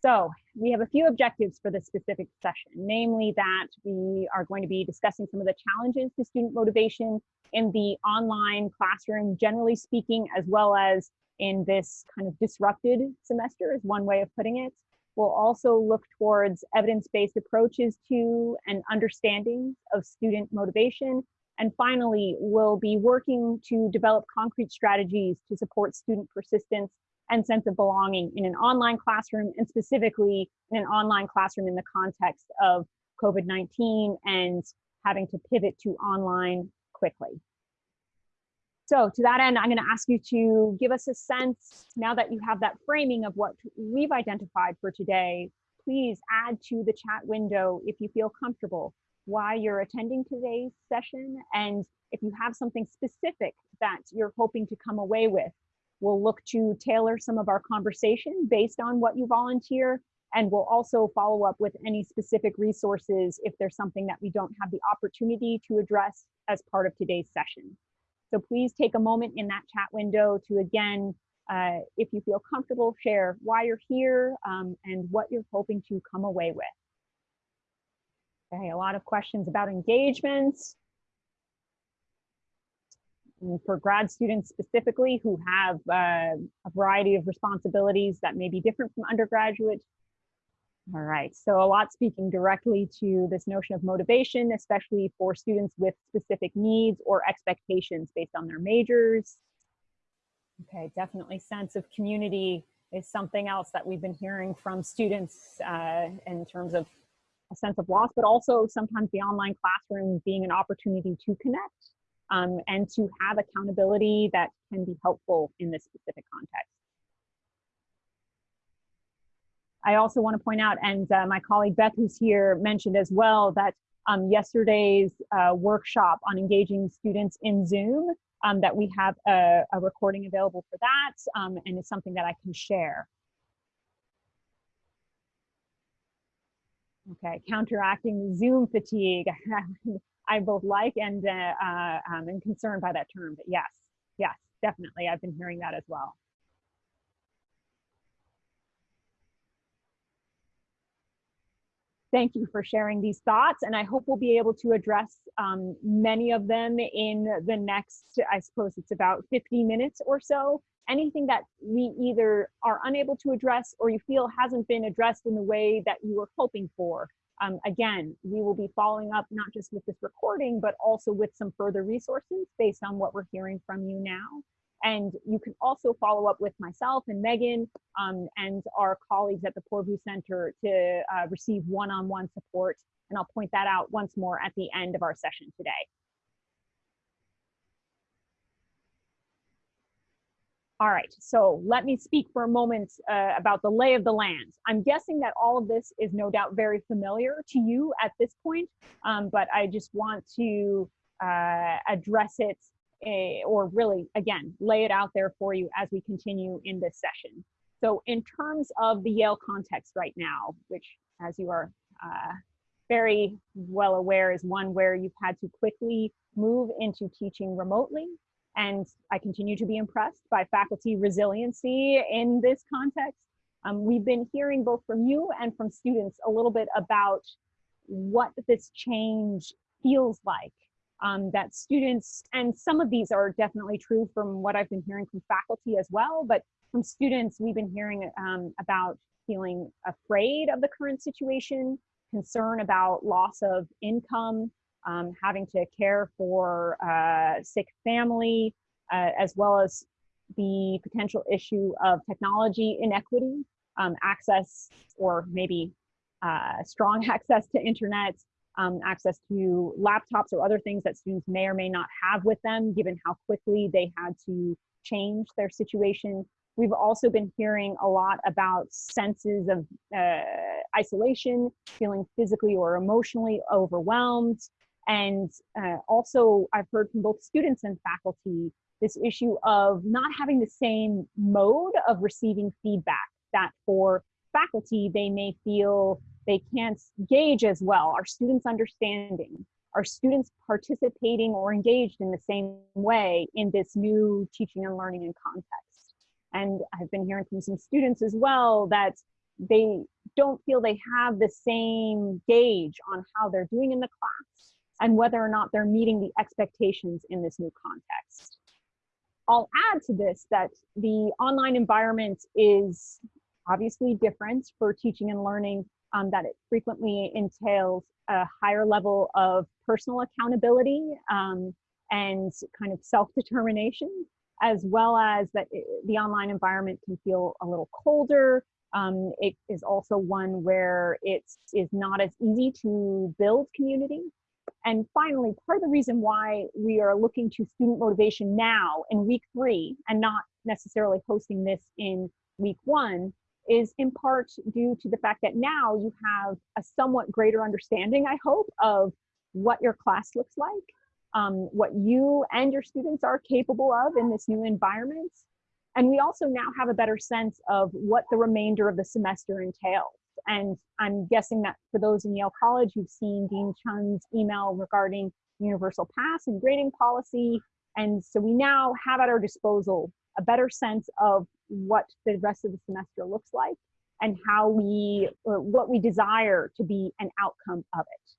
So we have a few objectives for this specific session, namely that we are going to be discussing some of the challenges to student motivation in the online classroom, generally speaking, as well as in this kind of disrupted semester is one way of putting it. We'll also look towards evidence-based approaches to and understanding of student motivation. And finally, we'll be working to develop concrete strategies to support student persistence and sense of belonging in an online classroom and specifically in an online classroom in the context of COVID-19 and having to pivot to online quickly. So to that end, I'm gonna ask you to give us a sense, now that you have that framing of what we've identified for today, please add to the chat window if you feel comfortable why you're attending today's session and if you have something specific that you're hoping to come away with We'll look to tailor some of our conversation based on what you volunteer, and we'll also follow up with any specific resources if there's something that we don't have the opportunity to address as part of today's session. So please take a moment in that chat window to again, uh, if you feel comfortable, share why you're here um, and what you're hoping to come away with. Okay, a lot of questions about engagements for grad students specifically who have uh, a variety of responsibilities that may be different from undergraduate. All right, so a lot speaking directly to this notion of motivation, especially for students with specific needs or expectations based on their majors. Okay, definitely sense of community is something else that we've been hearing from students uh, in terms of a sense of loss, but also sometimes the online classroom being an opportunity to connect um, and to have accountability that can be helpful in this specific context. I also want to point out, and uh, my colleague Beth, who's here, mentioned as well that um, yesterday's uh, workshop on engaging students in Zoom, um, that we have a, a, recording available for that, um, and it's something that I can share. Okay, counteracting Zoom fatigue. I both like and uh, uh, um, concerned by that term. But yes, yes, definitely. I've been hearing that as well. Thank you for sharing these thoughts, and I hope we'll be able to address um, many of them in the next, I suppose it's about 50 minutes or so. Anything that we either are unable to address or you feel hasn't been addressed in the way that you were hoping for, um, again, we will be following up not just with this recording, but also with some further resources based on what we're hearing from you now. And you can also follow up with myself and Megan um, and our colleagues at the Poorvu Center to uh, receive one-on-one -on -one support. And I'll point that out once more at the end of our session today. All right, so let me speak for a moment uh, about the lay of the land. I'm guessing that all of this is no doubt very familiar to you at this point, um, but I just want to uh, address it uh, or really, again, lay it out there for you as we continue in this session. So in terms of the Yale context right now, which as you are uh, very well aware is one where you've had to quickly move into teaching remotely and I continue to be impressed by faculty resiliency in this context. Um, we've been hearing both from you and from students a little bit about what this change feels like. Um, that students, and some of these are definitely true from what I've been hearing from faculty as well, but from students, we've been hearing um, about feeling afraid of the current situation, concern about loss of income, um, having to care for uh, sick family, uh, as well as the potential issue of technology inequity, um, access or maybe uh, strong access to internet, um, access to laptops or other things that students may or may not have with them, given how quickly they had to change their situation. We've also been hearing a lot about senses of uh, isolation, feeling physically or emotionally overwhelmed, and uh, also, I've heard from both students and faculty this issue of not having the same mode of receiving feedback that for faculty, they may feel they can't gauge as well. Are students understanding? Are students participating or engaged in the same way in this new teaching and learning and context? And I've been hearing from some students as well that they don't feel they have the same gauge on how they're doing in the class and whether or not they're meeting the expectations in this new context. I'll add to this that the online environment is obviously different for teaching and learning, um, that it frequently entails a higher level of personal accountability um, and kind of self-determination, as well as that it, the online environment can feel a little colder. Um, it is also one where it is not as easy to build community. And finally, part of the reason why we are looking to student motivation now in week three and not necessarily hosting this in week one is in part due to the fact that now you have a somewhat greater understanding, I hope, of what your class looks like, um, what you and your students are capable of in this new environment. And we also now have a better sense of what the remainder of the semester entails. And I'm guessing that for those in Yale College, you've seen Dean Chun's email regarding universal pass and grading policy. And so we now have at our disposal a better sense of what the rest of the semester looks like and how we, what we desire to be an outcome of it.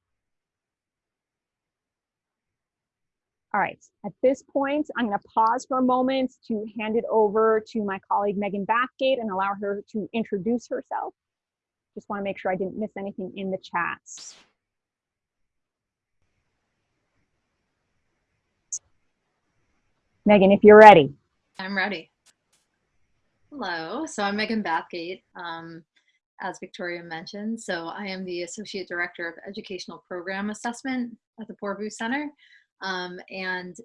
All right, at this point, I'm gonna pause for a moment to hand it over to my colleague Megan Bathgate and allow her to introduce herself. Just wanna make sure I didn't miss anything in the chats. Megan, if you're ready. I'm ready. Hello, so I'm Megan Bathgate, um, as Victoria mentioned. So I am the Associate Director of Educational Program Assessment at the Poorvu Center. Um, and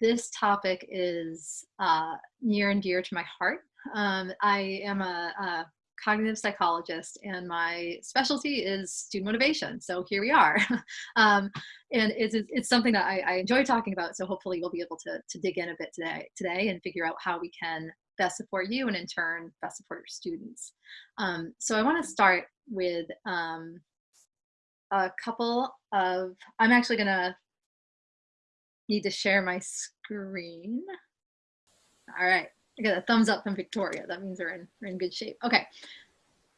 this topic is uh, near and dear to my heart. Um, I am a, a, cognitive psychologist and my specialty is student motivation. So here we are. um, and it's, it's something that I, I, enjoy talking about. So hopefully we'll be able to, to dig in a bit today, today and figure out how we can best support you and in turn best support your students. Um, so I want to start with um, a couple of, I'm actually going to need to share my screen. All right, I got a thumbs up from Victoria. That means we're in, we're in good shape. Okay,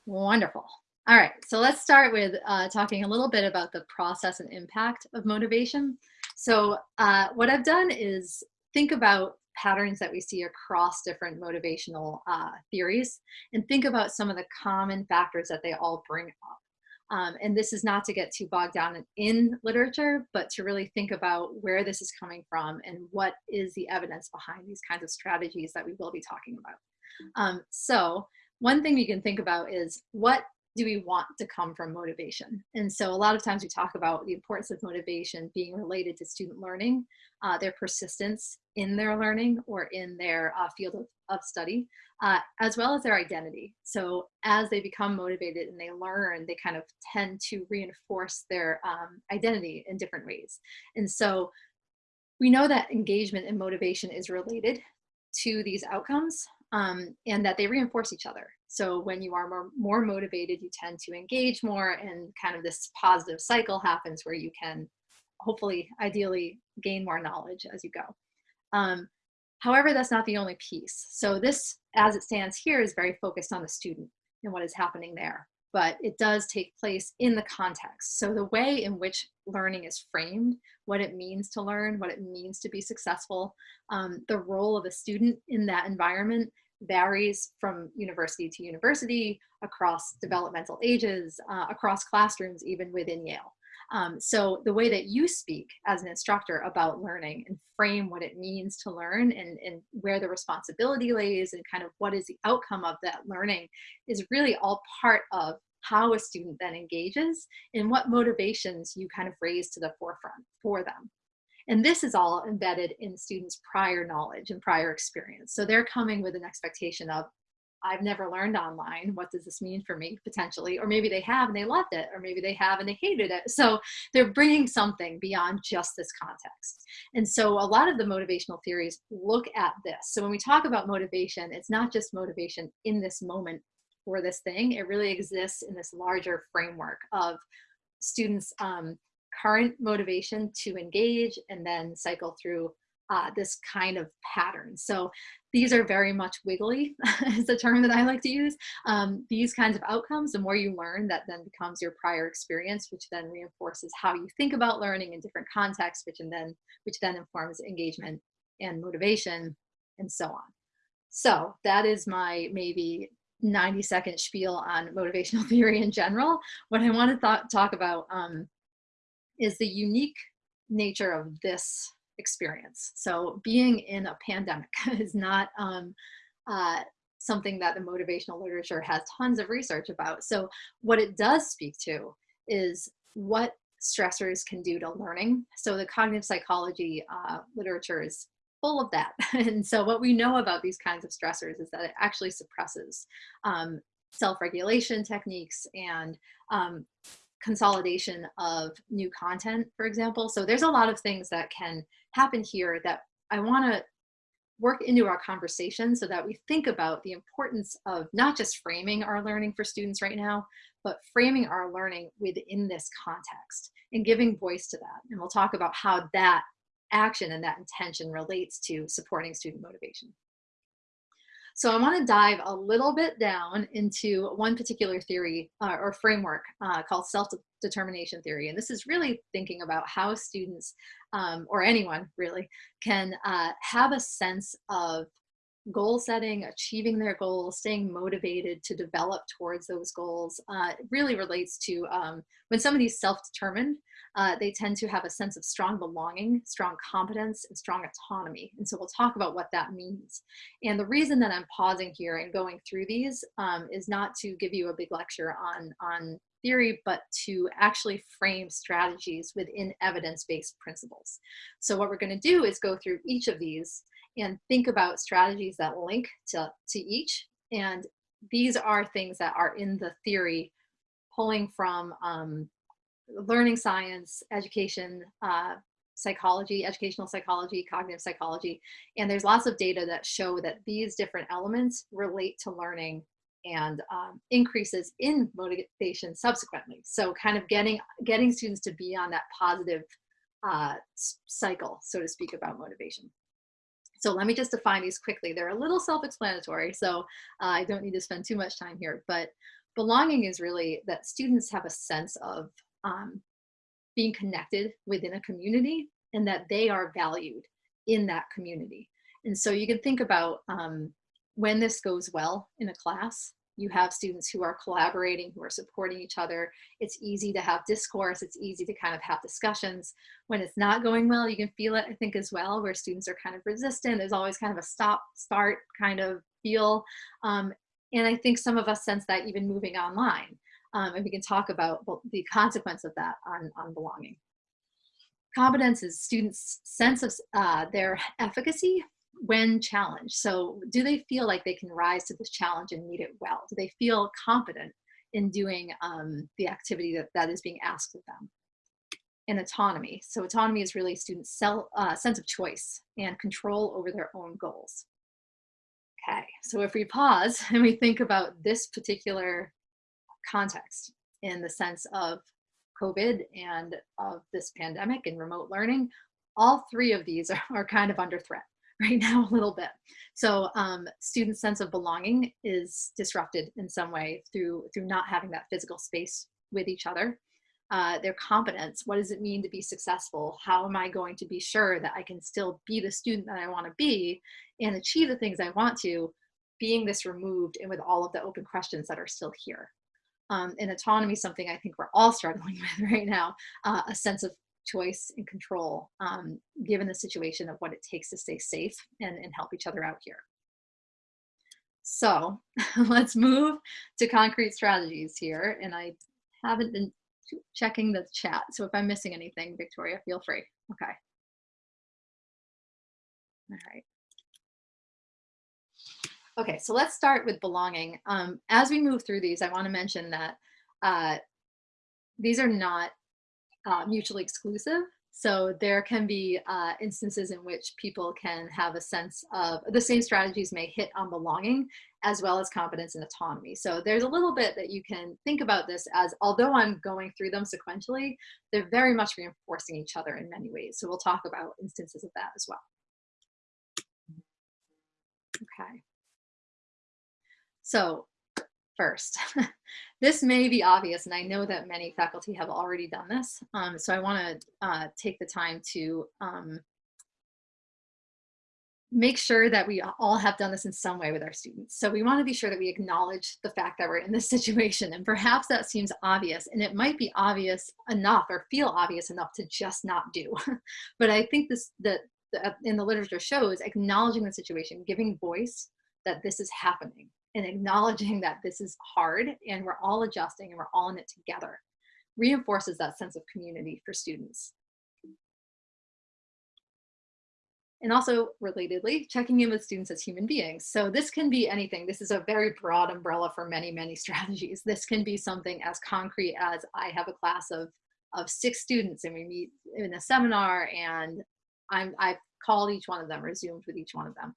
wonderful. All right, so let's start with uh, talking a little bit about the process and impact of motivation. So uh, what I've done is think about patterns that we see across different motivational uh, theories and think about some of the common factors that they all bring up. Um, and this is not to get too bogged down in, literature, but to really think about where this is coming from and what is the evidence behind these kinds of strategies that we will be talking about. Um, so one thing you can think about is what do we want to come from motivation? And so a lot of times we talk about the importance of motivation being related to student learning, uh, their persistence in their learning or in their uh, field of, of study, uh, as well as their identity. So as they become motivated and they learn, they kind of tend to reinforce their um, identity in different ways. And so we know that engagement and motivation is related to these outcomes um, and that they reinforce each other. So when you are more, more motivated, you tend to engage more and kind of this positive cycle happens where you can hopefully, ideally, gain more knowledge as you go. Um, however, that's not the only piece. So this, as it stands here, is very focused on the student and what is happening there. But it does take place in the context. So the way in which learning is framed, what it means to learn, what it means to be successful, um, the role of a student in that environment varies from university to university, across developmental ages, uh, across classrooms, even within Yale. Um, so the way that you speak as an instructor about learning and frame what it means to learn and, and where the responsibility lays and kind of what is the outcome of that learning is really all part of how a student then engages and what motivations you kind of raise to the forefront for them. And this is all embedded in students' prior knowledge and prior experience. So they're coming with an expectation of, I've never learned online. What does this mean for me potentially? Or maybe they have and they loved it, or maybe they have and they hated it. So they're bringing something beyond just this context. And so a lot of the motivational theories look at this. So when we talk about motivation, it's not just motivation in this moment for this thing. It really exists in this larger framework of students' um, current motivation to engage and then cycle through uh, this kind of pattern. So these are very much wiggly is the term that I like to use. Um, these kinds of outcomes, the more you learn, that then becomes your prior experience, which then reinforces how you think about learning in different contexts, which and then which then informs engagement and motivation and so on. So that is my maybe 90 second spiel on motivational theory in general. What I want to talk about um, is the unique nature of this experience. So being in a pandemic is not um, uh, something that the motivational literature has tons of research about. So what it does speak to is what stressors can do to learning. So the cognitive psychology uh, literature is full of that. and so what we know about these kinds of stressors is that it actually suppresses um, self-regulation techniques and um, consolidation of new content, for example. So there's a lot of things that can happen here that I want to work into our conversation so that we think about the importance of not just framing our learning for students right now, but framing our learning within this context and giving voice to that. And we'll talk about how that action and that intention relates to supporting student motivation. So I want to dive a little bit down into one particular theory uh, or framework uh, called self-determination theory. And this is really thinking about how students, um, or anyone really, can uh, have a sense of goal setting, achieving their goals, staying motivated to develop towards those goals uh, really relates to um, when somebody's self-determined, uh, they tend to have a sense of strong belonging, strong competence, and strong autonomy. And so we'll talk about what that means. And the reason that I'm pausing here and going through these um, is not to give you a big lecture on, on theory, but to actually frame strategies within evidence-based principles. So what we're gonna do is go through each of these and think about strategies that link to, to each. And these are things that are in the theory pulling from um, learning science, education, uh, psychology, educational psychology, cognitive psychology. And there's lots of data that show that these different elements relate to learning and um, increases in motivation subsequently. So kind of getting, getting students to be on that positive uh, cycle, so to speak, about motivation. So let me just define these quickly. They're a little self-explanatory, so uh, I don't need to spend too much time here, but belonging is really that students have a sense of um, being connected within a community and that they are valued in that community. And so you can think about um, when this goes well in a class, you have students who are collaborating, who are supporting each other. It's easy to have discourse. It's easy to kind of have discussions. When it's not going well, you can feel it, I think, as well, where students are kind of resistant. There's always kind of a stop, start kind of feel. Um, and I think some of us sense that even moving online. Um, and we can talk about the consequence of that on, on belonging. Competence is students' sense of uh, their efficacy when challenged. So do they feel like they can rise to this challenge and meet it well? Do they feel confident in doing um, the activity that, that is being asked of them? And autonomy. So autonomy is really students' self, uh, sense of choice and control over their own goals. Okay, so if we pause and we think about this particular context in the sense of COVID and of this pandemic and remote learning, all three of these are, are kind of under threat right now a little bit. So um, student sense of belonging is disrupted in some way through, through not having that physical space with each other. Uh, their competence, what does it mean to be successful? How am I going to be sure that I can still be the student that I want to be and achieve the things I want to, being this removed and with all of the open questions that are still here. Um, and autonomy, something I think we're all struggling with right now, uh, a sense of choice and control um, given the situation of what it takes to stay safe and, and help each other out here. So let's move to concrete strategies here. And I haven't been checking the chat. So if I'm missing anything, Victoria, feel free. Okay. All right. Okay, so let's start with belonging. Um, as we move through these, I want to mention that uh, these are not uh, mutually exclusive. So there can be uh, instances in which people can have a sense of the same strategies may hit on belonging as well as competence and autonomy. So there's a little bit that you can think about this as, although I'm going through them sequentially, they're very much reinforcing each other in many ways. So we'll talk about instances of that as well. Okay. So first, this may be obvious, and I know that many faculty have already done this. Um, so I want to uh, take the time to um, make sure that we all have done this in some way with our students. So we want to be sure that we acknowledge the fact that we're in this situation. And perhaps that seems obvious, and it might be obvious enough or feel obvious enough to just not do. but I think this that in the literature shows acknowledging the situation, giving voice that this is happening and acknowledging that this is hard and we're all adjusting and we're all in it together reinforces that sense of community for students. And also relatedly, checking in with students as human beings. So this can be anything. This is a very broad umbrella for many, many strategies. This can be something as concrete as I have a class of, of six students and we meet in a seminar and I'm, I've called each one of them or Zoomed with each one of them.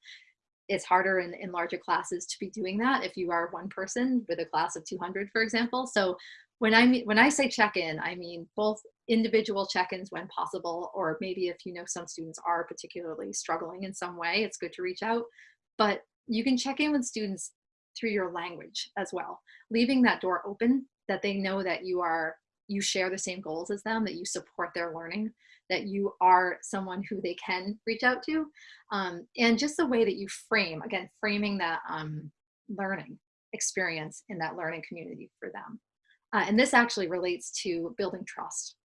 It's harder in, in larger classes to be doing that if you are one person with a class of 200, for example. So when I when I say check-in, I mean both individual check-ins when possible, or maybe if you know some students are particularly struggling in some way, it's good to reach out. But you can check in with students through your language as well, leaving that door open that they know that you are you share the same goals as them, that you support their learning, that you are someone who they can reach out to, um, and just the way that you frame, again, framing that um, learning experience in that learning community for them. Uh, and this actually relates to building trust.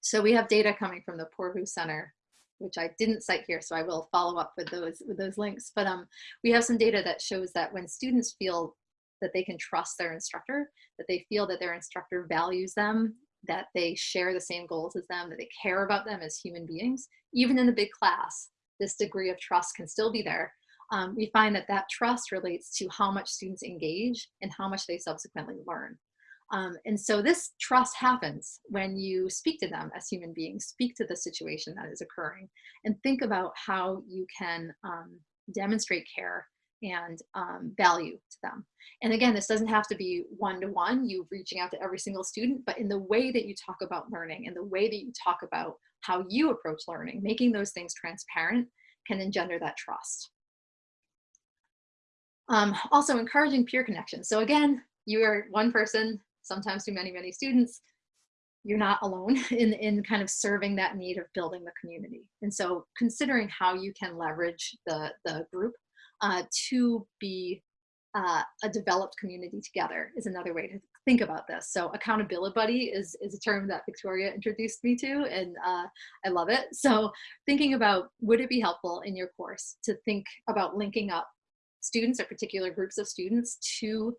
So we have data coming from the Poorvu Center, which I didn't cite here, so I will follow up with those with those links. But um, we have some data that shows that when students feel that they can trust their instructor, that they feel that their instructor values them, that they share the same goals as them, that they care about them as human beings, even in the big class, this degree of trust can still be there. Um, we find that that trust relates to how much students engage and how much they subsequently learn. Um, and so this trust happens when you speak to them as human beings, speak to the situation that is occurring, and think about how you can um, demonstrate care and um, value to them. And again, this doesn't have to be -one, you reaching out to every single student, but in the way that you talk about learning and the way that you talk about how you approach learning, making those things transparent can engender that trust. Um, also encouraging peer connection. So again, you are one person, sometimes too many, many students, you're not alone in, in kind of serving that need of building the community. And so considering how you can leverage the, the group uh, to be uh, a developed community together is another way to think about this. So accountability buddy is, is a term that Victoria introduced me to and uh, I love it. So thinking about would it be helpful in your course to think about linking up students or particular groups of students to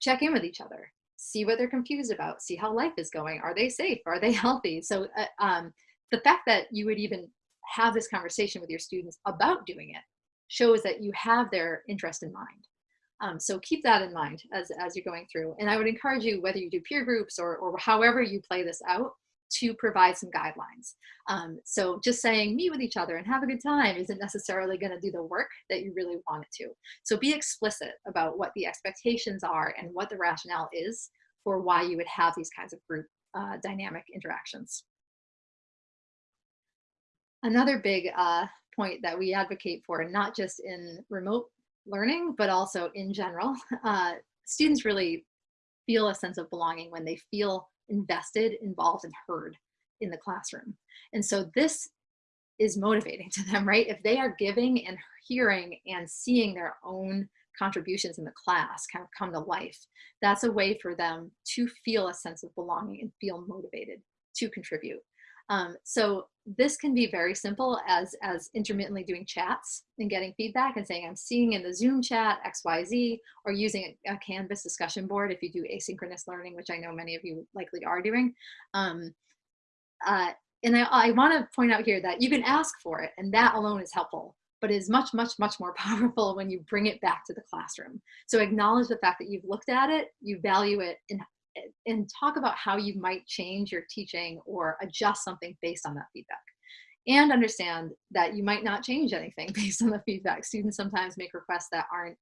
check in with each other, see what they're confused about, see how life is going. Are they safe? Are they healthy? So uh, um, the fact that you would even have this conversation with your students about doing it shows that you have their interest in mind. Um, so keep that in mind as, as you're going through. And I would encourage you, whether you do peer groups or, or however you play this out, to provide some guidelines. Um, so just saying meet with each other and have a good time isn't necessarily going to do the work that you really want it to. So be explicit about what the expectations are and what the rationale is for why you would have these kinds of group uh, dynamic interactions. Another big uh, point that we advocate for, not just in remote learning, but also in general. Uh, students really feel a sense of belonging when they feel invested, involved, and heard in the classroom. And so this is motivating to them, right? If they are giving and hearing and seeing their own contributions in the class kind of come to life, that's a way for them to feel a sense of belonging and feel motivated to contribute. Um, so this can be very simple as, as intermittently doing chats and getting feedback and saying, I'm seeing in the Zoom chat XYZ, or using a, a Canvas discussion board if you do asynchronous learning, which I know many of you likely are doing. Um, uh, and I, I wanna point out here that you can ask for it and that alone is helpful but is much, much, much more powerful when you bring it back to the classroom. So acknowledge the fact that you've looked at it, you value it, and and talk about how you might change your teaching or adjust something based on that feedback. And understand that you might not change anything based on the feedback. Students sometimes make requests that aren't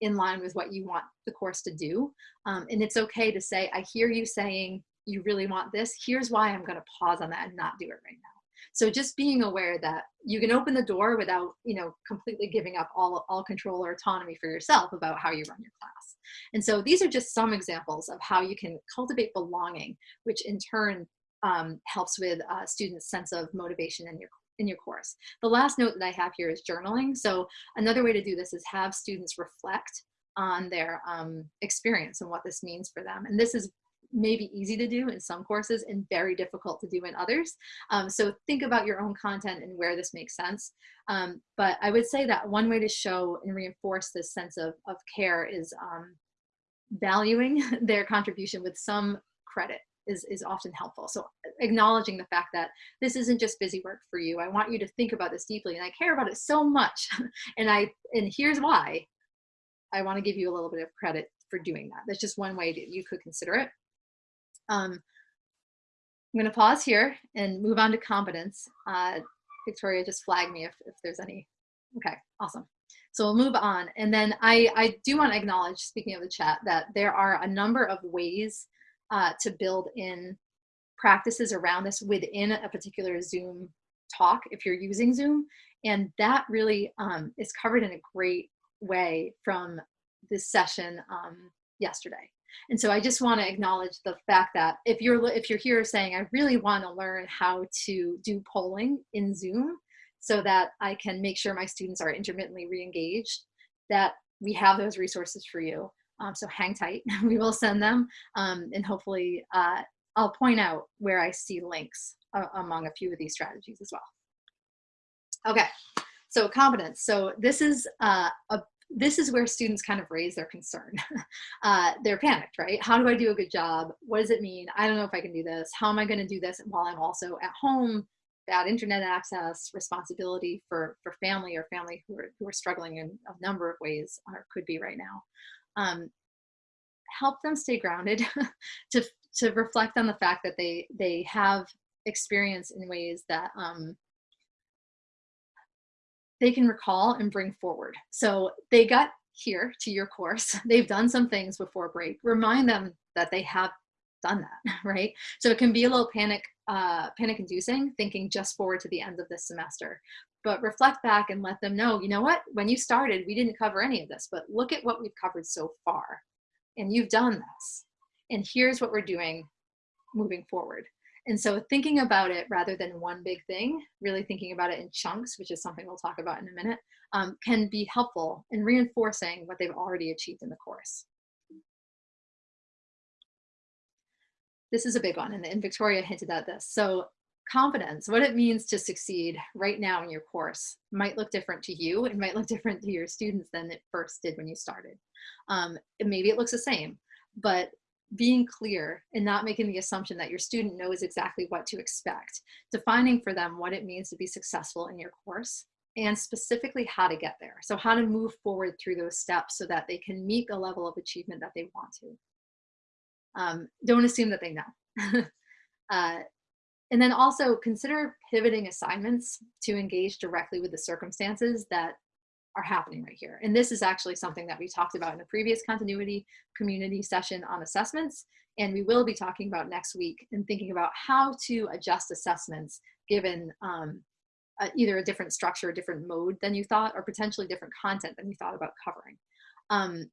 in line with what you want the course to do. Um, and it's okay to say, I hear you saying you really want this. Here's why I'm gonna pause on that and not do it right now. So just being aware that you can open the door without, you know, completely giving up all, all control or autonomy for yourself about how you run your class. And so these are just some examples of how you can cultivate belonging, which in turn um, helps with uh, students' sense of motivation in your in your course. The last note that I have here is journaling. So another way to do this is have students reflect on their um, experience and what this means for them. And this is maybe easy to do in some courses and very difficult to do in others. Um, so think about your own content and where this makes sense. Um, but I would say that one way to show and reinforce this sense of, of care is um, valuing their contribution with some credit is, is often helpful. So acknowledging the fact that this isn't just busy work for you. I want you to think about this deeply and I care about it so much. and I and here's why. I want to give you a little bit of credit for doing that. That's just one way that you could consider it. Um, I'm going to pause here and move on to competence. Uh, Victoria just flag me if, if there's any. Okay, awesome. So we'll move on. And then I, I do want to acknowledge, speaking of the chat, that there are a number of ways uh, to build in practices around this within a particular Zoom talk if you're using Zoom. And that really um, is covered in a great way from this session um, yesterday. And so I just want to acknowledge the fact that if you're if you're here saying I really want to learn how to do polling in Zoom so that I can make sure my students are intermittently re-engaged, that we have those resources for you. Um, so hang tight, we will send them um, and hopefully uh, I'll point out where I see links uh, among a few of these strategies as well. Okay, so competence. So this is uh, a this is where students kind of raise their concern. uh, they're panicked, right? How do I do a good job? What does it mean? I don't know if I can do this. How am I going to do this while I'm also at home? Bad internet access, responsibility for for family or family who are who are struggling in a number of ways, or could be right now. Um, help them stay grounded, to to reflect on the fact that they they have experience in ways that um, they can recall and bring forward. So they got here to your course, they've done some things before break. Remind them that they have done that, right? So it can be a little panic, uh, panic inducing, thinking just forward to the end of this semester. But reflect back and let them know, you know what, when you started, we didn't cover any of this, but look at what we've covered so far. And you've done this. And here's what we're doing moving forward. And so thinking about it rather than one big thing, really thinking about it in chunks, which is something we'll talk about in a minute, um, can be helpful in reinforcing what they've already achieved in the course. This is a big one, and, and Victoria hinted at this. So confidence, what it means to succeed right now in your course might look different to you. It might look different to your students than it first did when you started. Um, maybe it looks the same, but being clear and not making the assumption that your student knows exactly what to expect, defining for them what it means to be successful in your course and specifically how to get there. So how to move forward through those steps so that they can meet the level of achievement that they want to. Um, don't assume that they know. uh, and then also consider pivoting assignments to engage directly with the circumstances that are happening right here. And this is actually something that we talked about in a previous continuity community session on assessments. And we will be talking about next week and thinking about how to adjust assessments given um, either a different structure, a different mode than you thought, or potentially different content than you thought about covering. Um,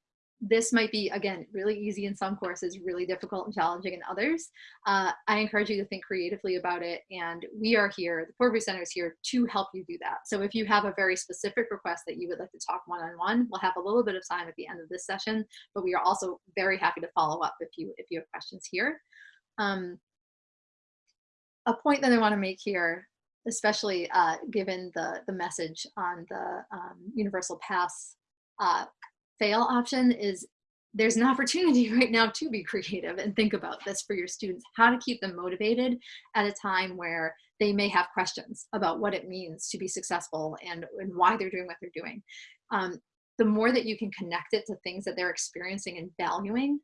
this might be, again, really easy in some courses, really difficult and challenging in others. Uh, I encourage you to think creatively about it. And we are here, the Poorvu Center is here to help you do that. So if you have a very specific request that you would like to talk one-on-one, -on -one, we'll have a little bit of time at the end of this session, but we are also very happy to follow up if you, if you have questions here. Um, a point that I wanna make here especially uh, given the, the message on the um, Universal Pass uh, fail option is there's an opportunity right now to be creative and think about this for your students, how to keep them motivated at a time where they may have questions about what it means to be successful and, and why they're doing what they're doing. Um, the more that you can connect it to things that they're experiencing and valuing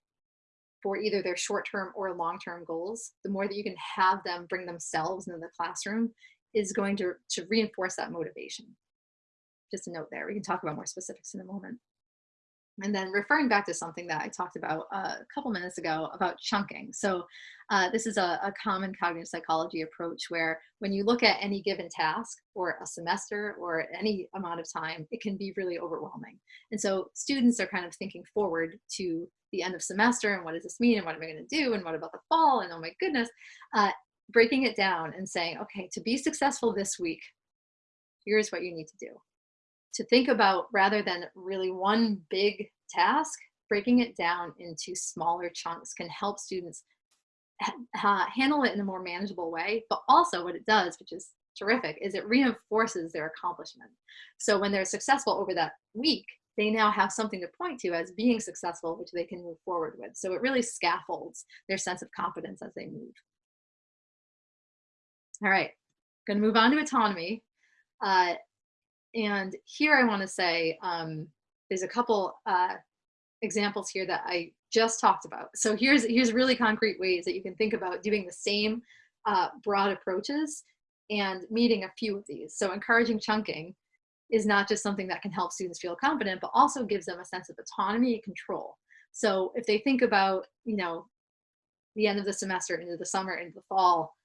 for either their short-term or long-term goals, the more that you can have them bring themselves into the classroom is going to, to reinforce that motivation. Just a note there, we can talk about more specifics in a moment. And then referring back to something that I talked about uh, a couple minutes ago about chunking. So Uh, this is a, a, common cognitive psychology approach where when you look at any given task or a semester or any amount of time, it can be really overwhelming. And so students are kind of thinking forward to the end of semester and what does this mean and what am I going to do and what about the fall and oh my goodness, uh, breaking it down and saying, okay, to be successful this week, here's what you need to do. To think about rather than really one big task, breaking it down into smaller chunks can help students uh, handle it in a more manageable way. But also what it does, which is terrific, is it reinforces their accomplishment. So when they're successful over that week, they now have something to point to as being successful, which they can move forward with. So it really scaffolds their sense of confidence as they move. All right, gonna move on to autonomy. Uh, and here I wanna say, um, there's a couple uh, examples here that I just talked about. So here's, here's really concrete ways that you can think about doing the same uh, broad approaches and meeting a few of these. So encouraging chunking is not just something that can help students feel confident, but also gives them a sense of autonomy and control. So if they think about, you know, the end of the semester into the summer, into the fall,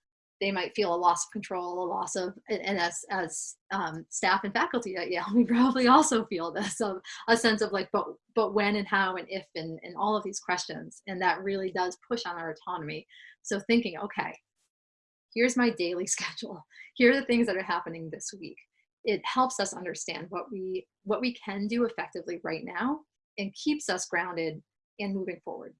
they might feel a loss of control, a loss of, and as, as um, staff and faculty at Yale, we probably also feel this, of a sense of like, but, but when and how and if and, and all of these questions. And that really does push on our autonomy. So thinking, okay, here's my daily schedule. Here are the things that are happening this week. It helps us understand what we, what we can do effectively right now and keeps us grounded and moving forward.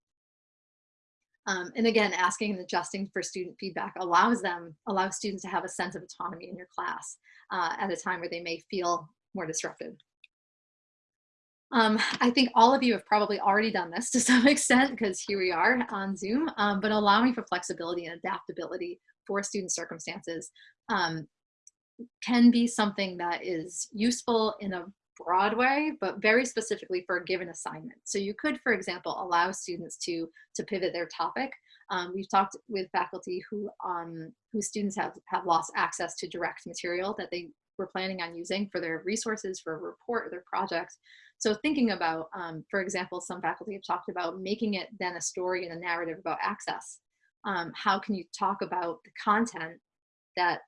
Um, and again, asking and adjusting for student feedback allows them, allows students to have a sense of autonomy in your class uh, at a time where they may feel more disrupted. Um, I think all of you have probably already done this to some extent because here we are on Zoom, um, but allowing for flexibility and adaptability for student circumstances um, can be something that is useful in a broad way, but very specifically for a given assignment. So you could, for example, allow students to, to pivot their topic. Um, we've talked with faculty who, um, whose students have, have lost access to direct material that they were planning on using for their resources, for a report, or their project. So thinking about, um, for example, some faculty have talked about making it then a story and a narrative about access. Um, how can you talk about the content that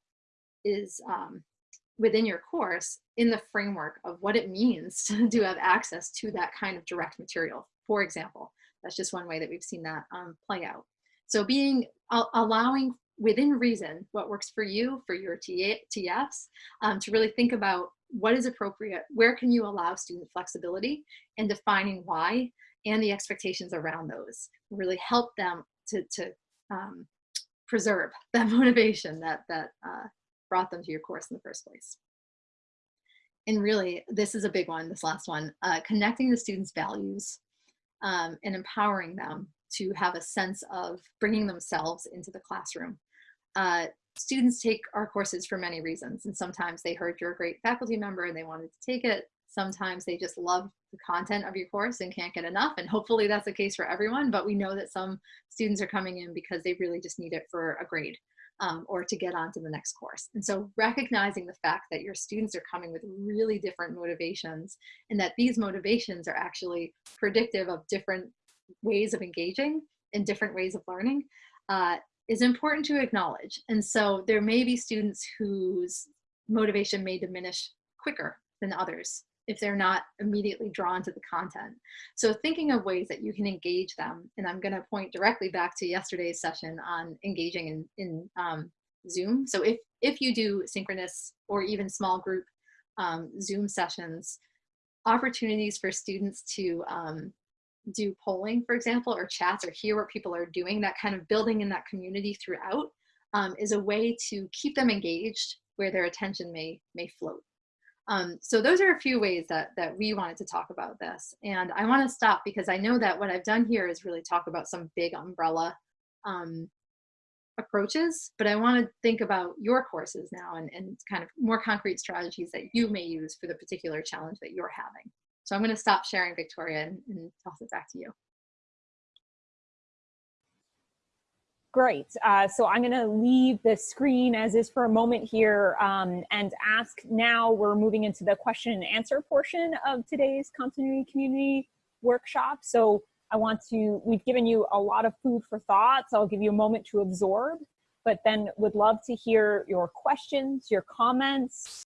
is um, within your course in the framework of what it means to, to have access to that kind of direct material, for example. That's just one way that we've seen that um, play out. So being, uh, allowing within reason what works for you, for your TFs, um, to really think about what is appropriate, where can you allow student flexibility, and defining why, and the expectations around those. Really help them to, to um, preserve that motivation that, that uh, brought them to your course in the first place. And really, this is a big one, this last one, uh, connecting the students' values um, and empowering them to have a sense of bringing themselves into the classroom. Uh, students take our courses for many reasons, and sometimes they heard you're a great faculty member and they wanted to take it. Sometimes they just love the content of your course and can't get enough, and hopefully that's the case for everyone, but we know that some students are coming in because they really just need it for a grade um, or to get on to the next course. And so recognizing the fact that your students are coming with really different motivations and that these motivations are actually predictive of different ways of engaging and different ways of learning uh, is important to acknowledge. And so there may be students whose motivation may diminish quicker than others if they're not immediately drawn to the content. So thinking of ways that you can engage them, and I'm gonna point directly back to yesterday's session on engaging in, in um, Zoom. So if, if you do synchronous or even small group um, Zoom sessions, opportunities for students to um, do polling, for example, or chats or hear what people are doing, that kind of building in that community throughout um, is a way to keep them engaged where their attention may, may float. Um, so those are a few ways that, that we wanted to talk about this. And I want to stop because I know that what I've done here is really talk about some big umbrella um, approaches, but I want to think about your courses now and, and kind of more concrete strategies that you may use for the particular challenge that you're having. So I'm going to stop sharing, Victoria, and, and toss it back to you. Great. Uh, so I'm going to leave the screen as is for a moment here um, and ask now we're moving into the question and answer portion of today's continuity community workshop. So I want to, we've given you a lot of food for thought, so I'll give you a moment to absorb, but then would love to hear your questions, your comments,